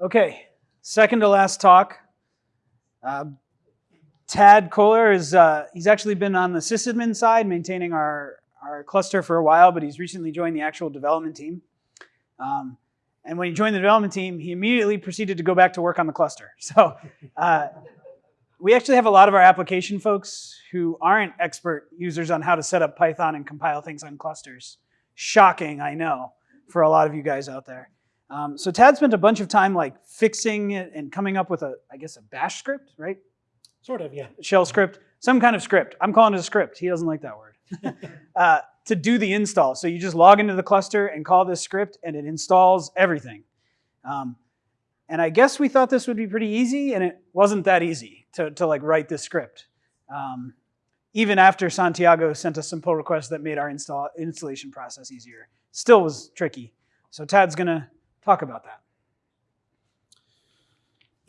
Okay, second to last talk. Uh, Tad Kohler is, uh, he's actually been on the sysadmin side, maintaining our, our cluster for a while, but he's recently joined the actual development team. Um, and when he joined the development team, he immediately proceeded to go back to work on the cluster. So uh, we actually have a lot of our application folks who aren't expert users on how to set up Python and compile things on clusters. Shocking, I know, for a lot of you guys out there. Um, so Tad spent a bunch of time like fixing it and coming up with a, I guess, a bash script, right? Sort of, yeah. Shell script, some kind of script. I'm calling it a script. He doesn't like that word. uh, to do the install. So you just log into the cluster and call this script and it installs everything. Um, and I guess we thought this would be pretty easy and it wasn't that easy to, to like write this script. Um, even after Santiago sent us some pull requests that made our install, installation process easier. Still was tricky. So Tad's gonna talk about that.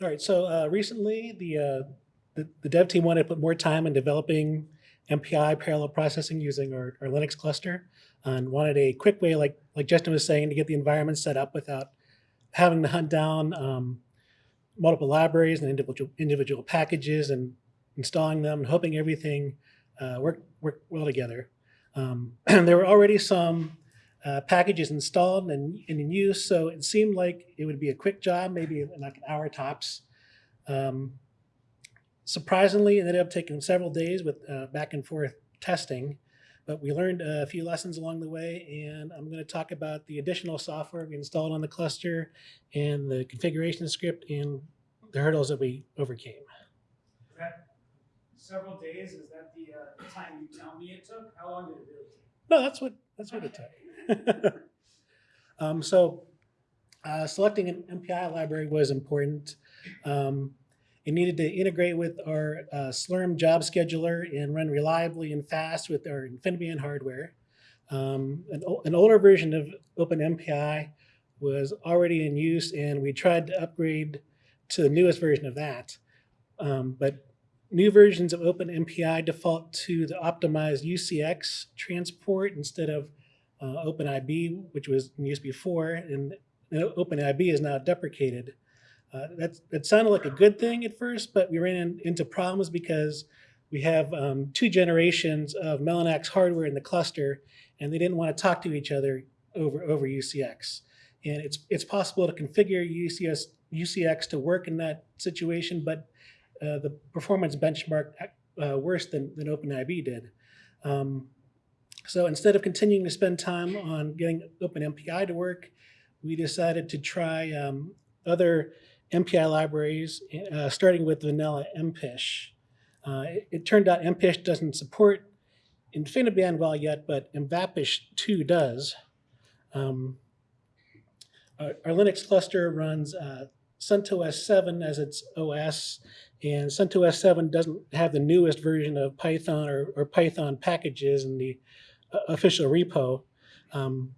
All right, so uh, recently the, uh, the, the dev team wanted to put more time in developing MPI parallel processing using our, our Linux cluster and wanted a quick way, like, like Justin was saying, to get the environment set up without having to hunt down um, multiple libraries and individual, individual packages and installing them and hoping everything uh, worked, worked well together. Um, there were already some uh, packages installed and, and, in use. So it seemed like it would be a quick job, maybe like an hour tops. Um, surprisingly, it ended up taking several days with uh, back and forth testing, but we learned a few lessons along the way. And I'm going to talk about the additional software we installed on the cluster and the configuration script and the hurdles that we overcame. several days? Is that the uh, time you tell me it took? How long did it really take? No, that's what that's what it took. um, so uh, selecting an MPI library was important. Um, it needed to integrate with our uh, Slurm job scheduler and run reliably and fast with our InfiniBand hardware. Um, an, an, older version of OpenMPI was already in use, and we tried to upgrade to the newest version of that. Um, but New versions of OpenMPI default to the optimized UCX transport instead of uh, OpenIB, which was in use before, and OpenIB is now deprecated. Uh, that, that sounded like a good thing at first, but we ran in, into problems because we have um, two generations of Mellanox hardware in the cluster, and they didn't want to talk to each other over, over UCX. And it's, it's possible to configure UCS, UCX to work in that situation, but uh, the performance benchmark uh, worse than, than OpenIB did. Um, so instead of continuing to spend time on getting OpenMPI to work, we decided to try um, other MPI libraries, uh, starting with vanilla MPICH. Uh, it, it, turned out MPICH doesn't support InfiniBand well yet, but MVAPICH 2 does. Um, our, our, Linux cluster runs uh, CentOS 7 as its OS, and CentOS 7 doesn't have the newest version of Python or, or Python packages in the official repo. Um,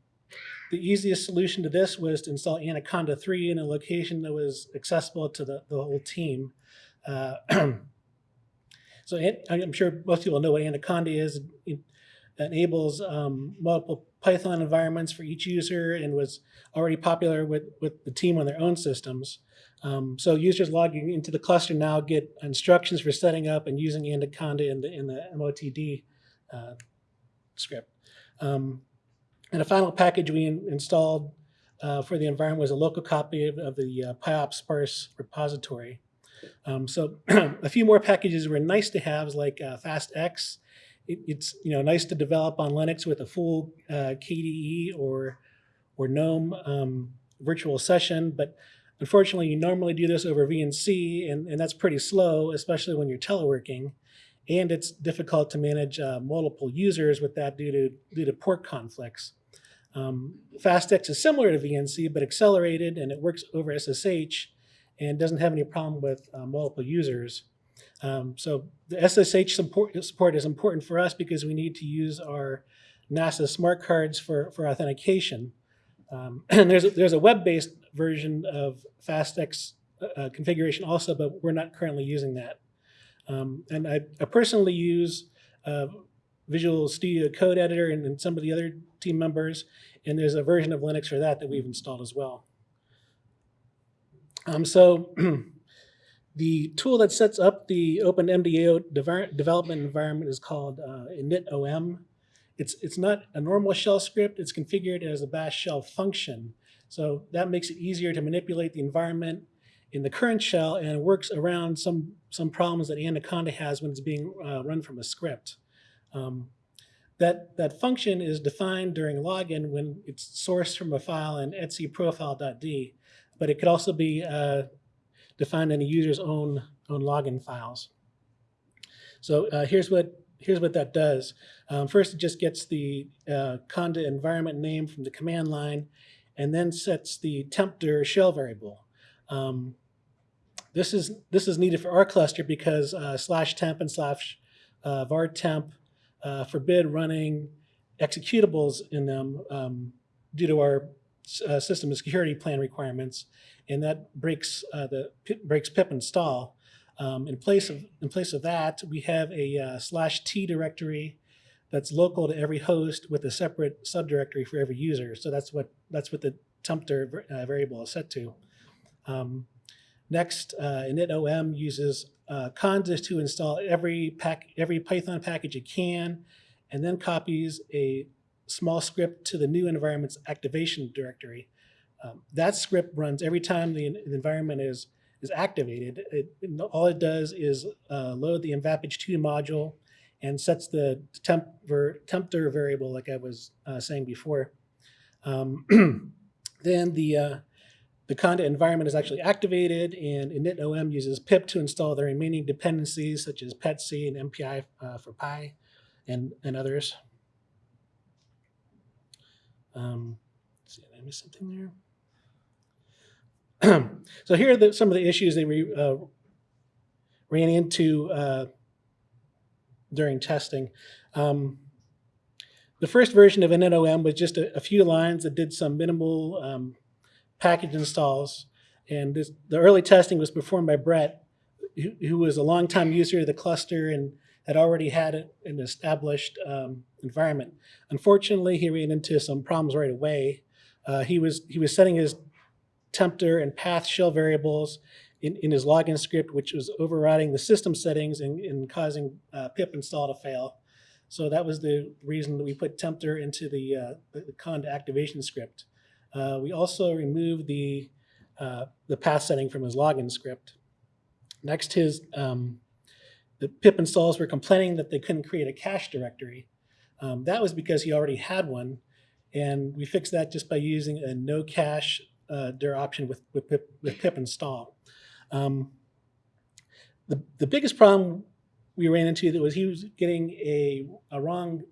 the easiest solution to this was to install Anaconda 3 in a location that was accessible to the, the whole team. Uh, so I'm sure most people know what Anaconda is. It enables um, multiple Python environments for each user and was already popular with, with the team on their own systems. Um, so users logging into the cluster now get instructions for setting up and using Anaconda in the, in the MOTD uh, script. Um, and the final package we in, installed uh, for the environment was a local copy of, of the uh, repository. Um, so a few more packages were nice to have like uh, FastX. It, it's you know nice to develop on Linux with a full uh, KDE or or GNOME um, virtual session, but Unfortunately, you normally do this over VNC, and, and that's pretty slow, especially when you're teleworking. And it's difficult to manage uh, multiple users with that due to, due to port conflicts. Um, FastX is similar to VNC, but accelerated, and it works over SSH and doesn't have any problem with uh, multiple users. Um, so the SSH support, support is important for us because we need to use our NASA smart cards for, for authentication. Um, and there's a, there's a web-based version of FastX uh, uh, configuration also, but we're not currently using that. Um, and I, I, personally use uh, Visual Studio Code Editor and, and, some of the other team members, and there's a version of Linux for that that we've installed as well. Um, so the tool that sets up the OpenMDAO dever- development environment is called uh, init-om. It's, it's not a normal shell script. It's configured as a bash shell function. So that makes it easier to manipulate the environment in the current shell and works around some, some problems that Anaconda has when it's being uh, run from a script. Um, that, that function is defined during login when it's sourced from a file in etc profile.d, but it could also be uh, defined in a user's own, own login files. So uh, here's what here's what that does. Um, first, it just gets the uh, conda environment name from the command line, and then sets the TMPDIR shell variable. Um, this is this is needed for our cluster because uh, slash temp and slash uh, var temp uh, forbid running executables in them um, due to our uh, system security plan requirements, and that breaks uh, the breaks pip install. Um, in place of in place of that, we have a uh, slash t directory that's local to every host with a separate subdirectory for every user. So that's what that's what the TMPDIR uh, variable is set to. Um, next, uh, init-om uses uh, conda to install every pack every Python package it can, and then copies a small script to the new environment's activation directory. Um, that script runs every time the, the environment is is activated. It, all it does is uh, load the mvapich2 module and sets the temp ver, TMPDIR variable like I was uh, saying before. Um, then the uh, the conda environment is actually activated and init-om uses pip to install the remaining dependencies such as petsc and MPI uh, for Pi and, and others. Um, see, did I miss something there? so here are the, some of the issues that we uh, ran into uh, during testing. Um, the first version of init-om was just a, a, few lines that did some minimal um, package installs. And this, the early testing was performed by Brett, who, who, was a longtime user of the cluster and had already had an established um, environment. Unfortunately, he ran into some problems right away. Uh, he was he was setting his TMPDIR and path shell variables in, in his login script, which was overriding the system settings and, and causing uh, pip install to fail. So that was the reason that we put TMPDIR into the, uh, the conda activation script. Uh, we also removed the, uh, the path setting from his login script. Next, his um, the pip installs were complaining that they couldn't create a cache directory. Um, that was because he already had one, and we fixed that just by using a no cache uh, dir option with, with, pip, with pip install. Um, the, the biggest problem we ran into that was he was getting a, a wrong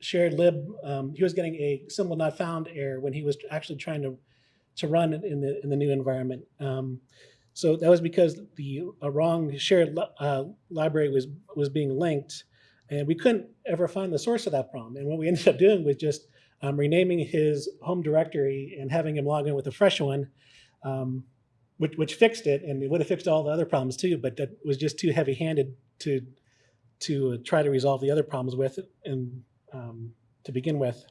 shared lib. Um, he was getting a symbol not found error when he was actually trying to, to run it in the, in the new environment. Um, so that was because the wrong shared uh, library was, was being linked and we couldn't ever find the source of that problem. And what we ended up doing was just um, renaming his home directory and having him log in with a fresh one, um, which, which fixed it, and it would have fixed all the other problems too, but that was just too heavy-handed to to uh, try to resolve the other problems with and um, to begin with.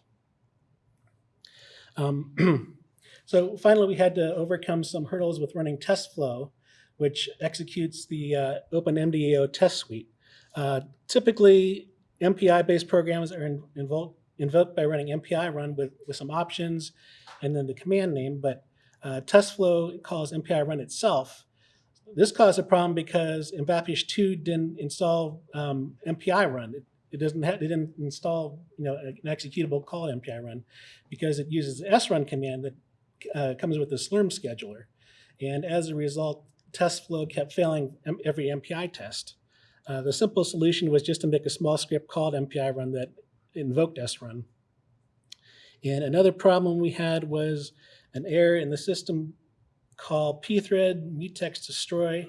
Um, so finally, we had to overcome some hurdles with running testflo, which executes the uh, OpenMDAO test suite. Uh, typically, MPI-based programs are in, invoked by running MPI run with, with some options and then the command name, but uh, testflo calls MPI run itself. This caused a problem because MVAPICH 2 didn't install um, MPI run. It, it doesn't have, didn't install you know an executable called MPI run because it uses the srun command that uh, comes with the Slurm scheduler. And as a result, testflo kept failing every MPI test. Uh, the simple solution was just to make a small script called MPI run that invoked srun. And another problem we had was an error in the system called pthread mutex destroy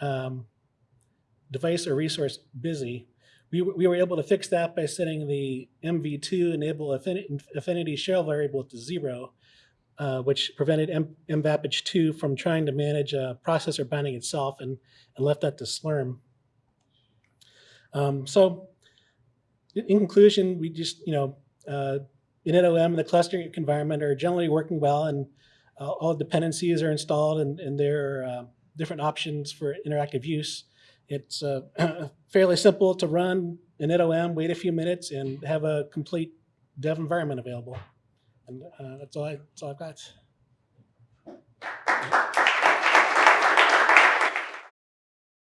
um, device or resource busy. We, we were able to fix that by setting the MV2 enable affinity shell variable to zero, uh, which prevented M MVAPICH 2 from trying to manage a processor binding itself and, and left that to Slurm. Um, so in conclusion, we just, you know, uh, init-om and the clustering environment are generally working well, and all all dependencies are installed and, and there are uh, different options for interactive use. It's uh, fairly simple to run an NOM, wait a few minutes, and have a complete dev environment available. And uh, that's all I, that's all I've got.